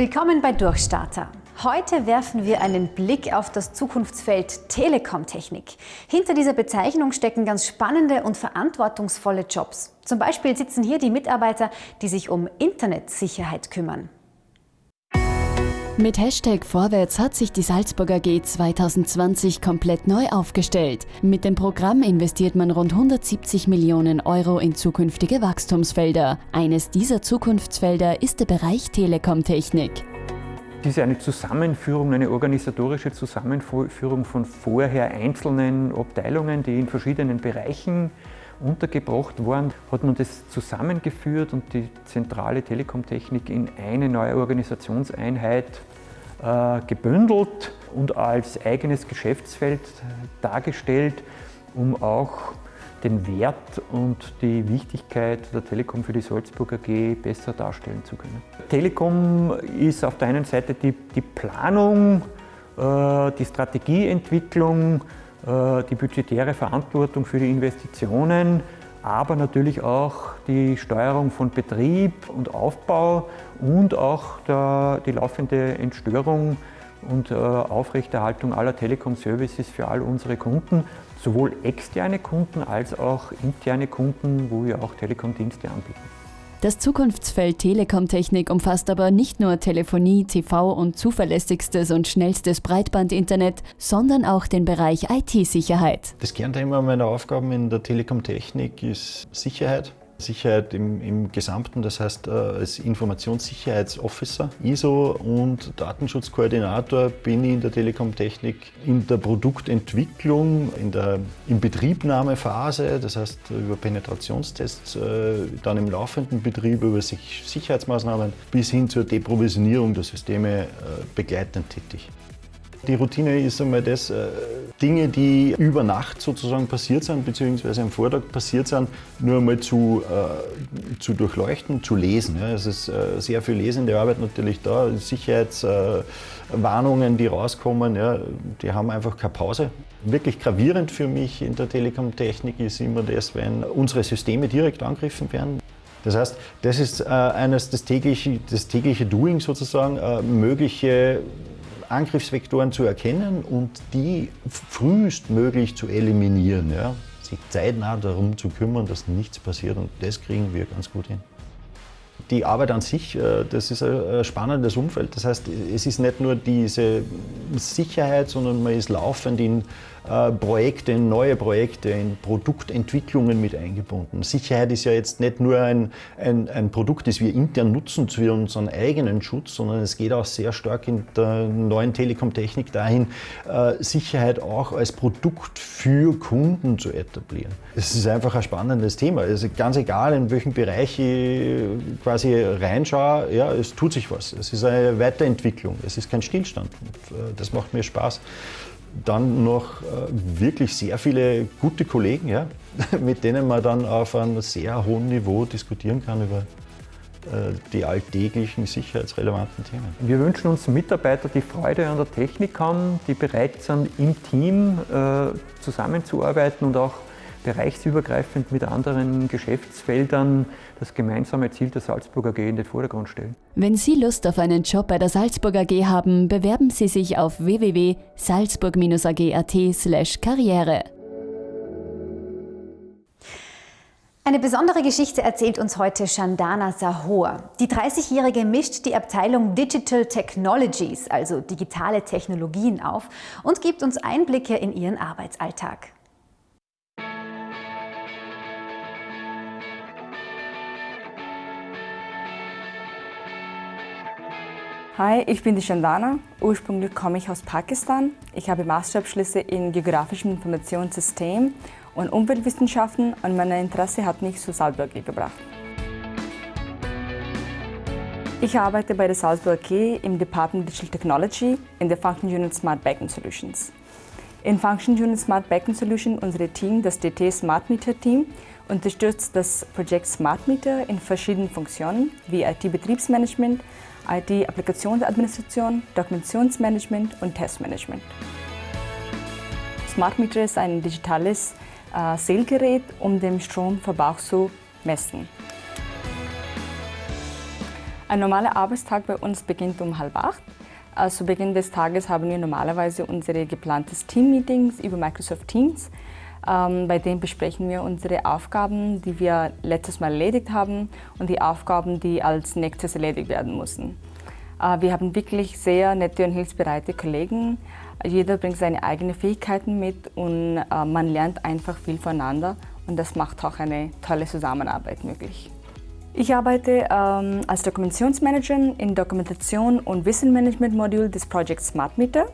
Willkommen bei Durchstarter. Heute werfen wir einen Blick auf das Zukunftsfeld Telekom-Technik. Hinter dieser Bezeichnung stecken ganz spannende und verantwortungsvolle Jobs. Zum Beispiel sitzen hier die Mitarbeiter, die sich um Internetsicherheit kümmern. Mit Hashtag Vorwärts hat sich die Salzburger G 2020 komplett neu aufgestellt. Mit dem Programm investiert man rund 170 Millionen Euro in zukünftige Wachstumsfelder. Eines dieser Zukunftsfelder ist der Bereich Telekomtechnik. Dies ist eine Zusammenführung, eine organisatorische Zusammenführung von vorher einzelnen Abteilungen, die in verschiedenen Bereichen untergebracht waren, hat man das zusammengeführt und die zentrale Telekomtechnik in eine neue Organisationseinheit gebündelt und als eigenes Geschäftsfeld dargestellt, um auch den Wert und die Wichtigkeit der Telekom für die Salzburg AG besser darstellen zu können. Telekom ist auf der einen Seite die, die Planung, äh, die Strategieentwicklung, äh, die budgetäre Verantwortung für die Investitionen, aber natürlich auch die Steuerung von Betrieb und Aufbau und auch der, die laufende Entstörung und äh, Aufrechterhaltung aller Telekom-Services für all unsere Kunden, sowohl externe Kunden als auch interne Kunden, wo wir auch Telekom-Dienste anbieten. Das Zukunftsfeld Telekomtechnik umfasst aber nicht nur Telefonie, TV und zuverlässigstes und schnellstes Breitbandinternet, sondern auch den Bereich IT-Sicherheit. Das Kernthema meiner Aufgaben in der Telekomtechnik ist Sicherheit. Sicherheit im, im Gesamten, das heißt äh, als Informationssicherheitsofficer, ISO und Datenschutzkoordinator bin ich in der Telekom-Technik in der Produktentwicklung, in der Inbetriebnahmephase, das heißt über Penetrationstests, äh, dann im laufenden Betrieb über Sicherheitsmaßnahmen bis hin zur Deprovisionierung der Systeme äh, begleitend tätig. Die Routine ist einmal das, Dinge, die über Nacht sozusagen passiert sind, beziehungsweise am Vortag passiert sind, nur einmal zu, äh, zu durchleuchten, zu lesen. Ja. Es ist äh, sehr viel lesende Arbeit natürlich da, Sicherheitswarnungen, die rauskommen, ja, die haben einfach keine Pause. Wirklich gravierend für mich in der Telekom-Technik ist immer das, wenn unsere Systeme direkt angegriffen werden. Das heißt, das ist äh, eines das tägliche, das tägliche Doing sozusagen, äh, mögliche Angriffsvektoren zu erkennen und die frühestmöglich zu eliminieren. Ja? Sich zeitnah darum zu kümmern, dass nichts passiert und das kriegen wir ganz gut hin. Die Arbeit an sich, äh, das ist ein spannendes Umfeld. Das heißt, es ist nicht nur diese Sicherheit, sondern man ist laufend in äh, Projekte, in neue Projekte, in Produktentwicklungen mit eingebunden. Sicherheit ist ja jetzt nicht nur ein, ein, ein Produkt, das wir intern nutzen für unseren eigenen Schutz, sondern es geht auch sehr stark in der neuen Telekom-Technik dahin, äh, Sicherheit auch als Produkt für Kunden zu etablieren. Es ist einfach ein spannendes Thema. Also ganz egal, in welchem Bereich ich quasi reinschaue, ja, es tut sich was. Es ist eine Weiterentwicklung, es ist kein Stillstand. Äh, das macht mir Spaß dann noch äh, wirklich sehr viele gute Kollegen, ja, mit denen man dann auf einem sehr hohen Niveau diskutieren kann über äh, die alltäglichen sicherheitsrelevanten Themen. Wir wünschen uns Mitarbeiter, die Freude an der Technik haben, die bereit sind, im Team äh, zusammenzuarbeiten und auch bereichsübergreifend mit anderen Geschäftsfeldern das gemeinsame Ziel der Salzburger AG in den Vordergrund stellen. Wenn Sie Lust auf einen Job bei der Salzburger AG haben, bewerben Sie sich auf www.salzburg-ag.at karriere. Eine besondere Geschichte erzählt uns heute Chandana Sahor. Die 30-Jährige mischt die Abteilung Digital Technologies, also digitale Technologien, auf und gibt uns Einblicke in ihren Arbeitsalltag. Hi, ich bin die Chandana. Ursprünglich komme ich aus Pakistan. Ich habe Masterabschlüsse in geografischem Informationssystem und Umweltwissenschaften und mein Interesse hat mich zu Salzburg gebracht. Ich arbeite bei der Salzburg AG im Department Digital Technology in der Function Unit Smart Backend Solutions. In Function Unit Smart Backend Solution, unser Team, das DT Smart Meter Team, unterstützt das Projekt Smart Meter in verschiedenen Funktionen wie IT-Betriebsmanagement, IT-Applikationsadministration, Dokumentationsmanagement und Testmanagement. Smart Meter ist ein digitales äh, Zählgerät, um den Stromverbrauch zu messen. Ein normaler Arbeitstag bei uns beginnt um halb acht. Äh, zu Beginn des Tages haben wir normalerweise unsere geplantes Team-Meetings über Microsoft Teams. Ähm, bei dem besprechen wir unsere Aufgaben, die wir letztes Mal erledigt haben und die Aufgaben, die als nächstes erledigt werden müssen. Äh, wir haben wirklich sehr nette und hilfsbereite Kollegen. Jeder bringt seine eigenen Fähigkeiten mit und äh, man lernt einfach viel voneinander und das macht auch eine tolle Zusammenarbeit möglich. Ich arbeite ähm, als Dokumentationsmanagerin im Dokumentation- und Wissenmanagement-Modul des Projects Smart Meter.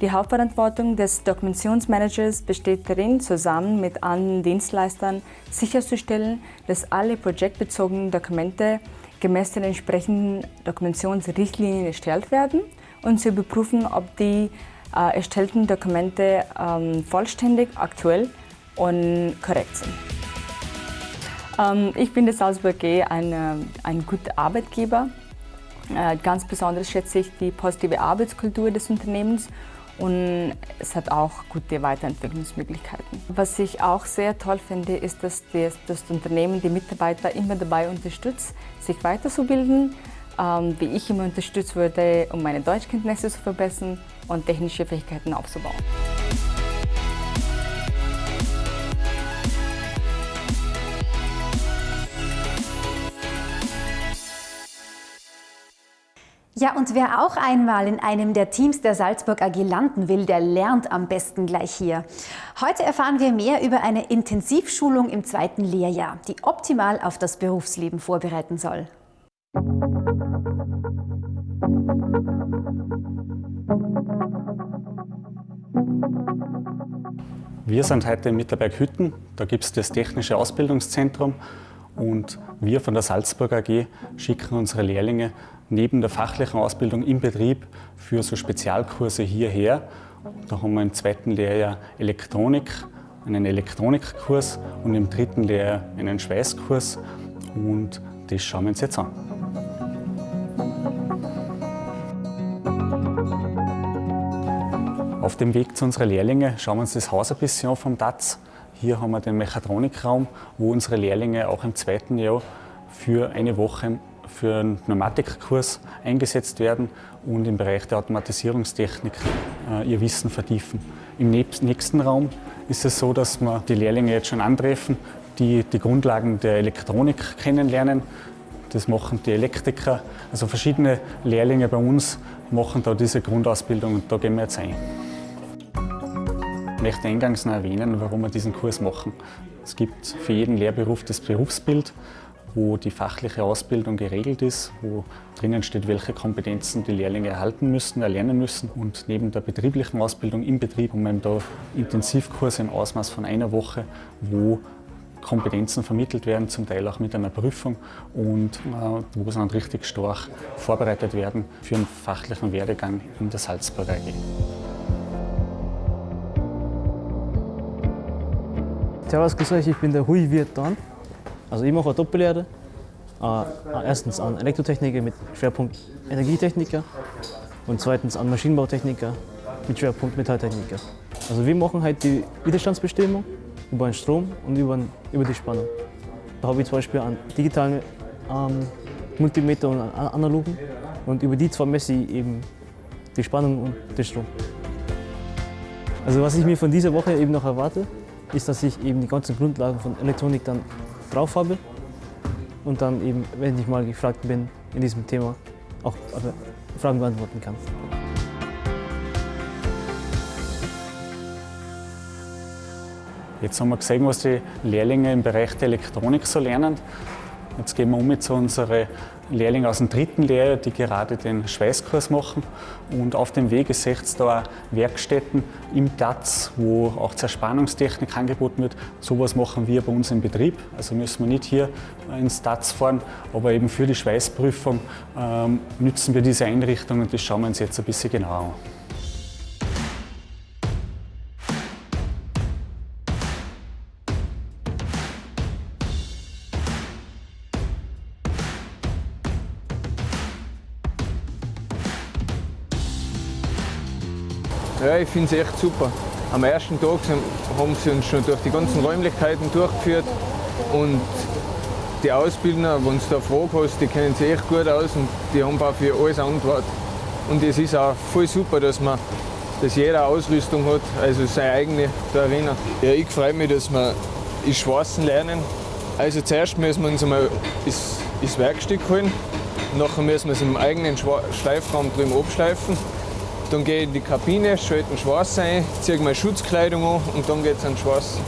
Die Hauptverantwortung des Dokumentationsmanagers besteht darin, zusammen mit anderen Dienstleistern sicherzustellen, dass alle projektbezogenen Dokumente gemäß den entsprechenden Dokumentationsrichtlinien erstellt werden und zu überprüfen, ob die äh, erstellten Dokumente ähm, vollständig, aktuell und korrekt sind. Ähm, ich finde Salzburg G ein, ein guter Arbeitgeber. Äh, ganz besonders schätze ich die positive Arbeitskultur des Unternehmens und es hat auch gute Weiterentwicklungsmöglichkeiten. Was ich auch sehr toll finde, ist, dass das, das Unternehmen die Mitarbeiter immer dabei unterstützt, sich weiterzubilden, ähm, wie ich immer unterstützt wurde, um meine Deutschkenntnisse zu verbessern und technische Fähigkeiten aufzubauen. Ja, und wer auch einmal in einem der Teams der Salzburg AG landen will, der lernt am besten gleich hier. Heute erfahren wir mehr über eine Intensivschulung im zweiten Lehrjahr, die optimal auf das Berufsleben vorbereiten soll. Wir sind heute in Mitterberg-Hütten. Da gibt es das Technische Ausbildungszentrum und wir von der Salzburg AG schicken unsere Lehrlinge neben der fachlichen Ausbildung im Betrieb für so Spezialkurse hierher. Da haben wir im zweiten Lehrjahr Elektronik, einen Elektronikkurs und im dritten Lehrjahr einen Schweißkurs und das schauen wir uns jetzt an. Auf dem Weg zu unseren Lehrlingen schauen wir uns das Haus ein bisschen an vom DATS. Hier haben wir den Mechatronikraum, wo unsere Lehrlinge auch im zweiten Jahr für eine Woche für einen Pneumatikkurs eingesetzt werden und im Bereich der Automatisierungstechnik äh, ihr Wissen vertiefen. Im nächsten Raum ist es so, dass wir die Lehrlinge jetzt schon antreffen, die die Grundlagen der Elektronik kennenlernen. Das machen die Elektriker, also verschiedene Lehrlinge bei uns machen da diese Grundausbildung und da gehen wir jetzt ein. Ich möchte eingangs noch erwähnen, warum wir diesen Kurs machen. Es gibt für jeden Lehrberuf das Berufsbild wo die fachliche Ausbildung geregelt ist, wo drinnen steht, welche Kompetenzen die Lehrlinge erhalten müssen, erlernen müssen. Und neben der betrieblichen Ausbildung im Betrieb haben wir da Intensivkurse im Ausmaß von einer Woche, wo Kompetenzen vermittelt werden, zum Teil auch mit einer Prüfung und äh, wo sie dann richtig stark vorbereitet werden für einen fachlichen Werdegang in der Salzburger AG. Servus, grüß euch, ich bin der Hui Viet Dan. Also ich mache eine Doppellehre. Äh, erstens an Elektrotechniker mit Schwerpunkt Energietechniker und zweitens an Maschinenbautechniker mit Schwerpunkt Metalltechniker. Also wir machen halt die Widerstandsbestimmung über den Strom und über, über die Spannung. Da habe ich zum Beispiel einen digitalen ähm, Multimeter und einen analogen und über die zwei messe ich eben die Spannung und den Strom. Also was ich mir von dieser Woche eben noch erwarte, ist, dass ich eben die ganzen Grundlagen von Elektronik dann drauf habe und dann eben, wenn ich mal gefragt bin in diesem Thema, auch Fragen beantworten kann. Jetzt haben wir gesehen, was die Lehrlinge im Bereich der Elektronik so lernen. Jetzt gehen wir um zu unseren Lehrlingen aus dem dritten Lehrjahr, die gerade den Schweißkurs machen. Und auf dem Weg seht ihr da auch Werkstätten im Platz, wo auch Zerspannungstechnik angeboten wird. Sowas machen wir bei uns im Betrieb. Also müssen wir nicht hier ins Taz fahren, aber eben für die Schweißprüfung ähm, nützen wir diese Einrichtung und das schauen wir uns jetzt ein bisschen genauer an. Ja, ich finde es echt super. Am ersten Tag haben sie uns schon durch die ganzen Räumlichkeiten durchgeführt und die Ausbildner, wenn du da Fragen hast, die kennen sich echt gut aus und die haben auch für alles Antwort. Und es ist auch voll super, dass man dass jeder Ausrüstung hat, also seine eigene da erinnern. Ja, ich freue mich, dass wir das Schwarzen lernen. Also zuerst müssen wir uns einmal das, das Werkstück holen, nachher müssen wir es im eigenen Schleifraum drüben abschleifen. Dann gehe ich in die Kabine, schalte den Schwarz ein, ziehe meine Schutzkleidung an und dann geht es an den Schwarz.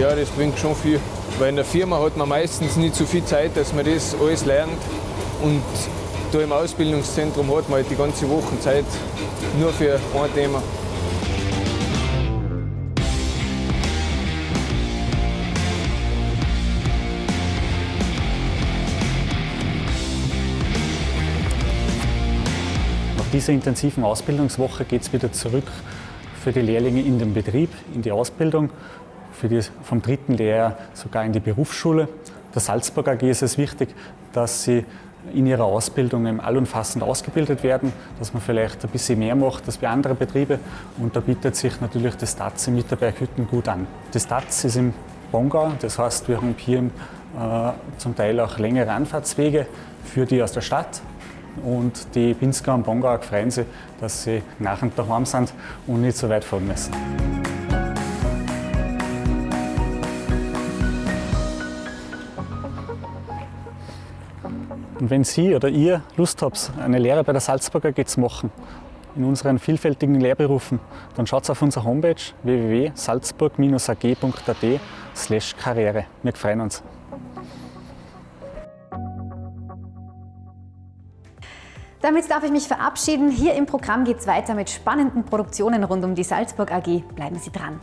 Ja, das bringt schon viel. Weil in der Firma hat man meistens nicht so viel Zeit, dass man das alles lernt. Und da im Ausbildungszentrum hat man halt die ganze Woche Zeit nur für ein Thema. Dieser intensiven Ausbildungswoche geht es wieder zurück für die Lehrlinge in den Betrieb, in die Ausbildung die, vom dritten Lehrjahr sogar in die Berufsschule. Der Salzburg AG ist es wichtig, dass sie in ihrer Ausbildung allumfassend ausgebildet werden, dass man vielleicht ein bisschen mehr macht als bei anderen Betrieben. Und da bietet sich natürlich das TAZ in Mitterberghütten gut an. Das TAZ ist im Bongau, das heißt, wir haben hier äh, zum Teil auch längere Anfahrtswege für die aus der Stadt. Und die Pinsker und Bongauer freuen sich, dass sie nach und daheim sind und nicht so weit fahren müssen. Und wenn Sie oder ihr Lust habt, eine Lehre bei der Salzburger AG zu machen, in unseren vielfältigen Lehrberufen, dann schaut auf unsere Homepage www.salzburg-ag.at slash Karriere. Wir freuen uns. Damit darf ich mich verabschieden. Hier im Programm geht es weiter mit spannenden Produktionen rund um die Salzburg AG. Bleiben Sie dran.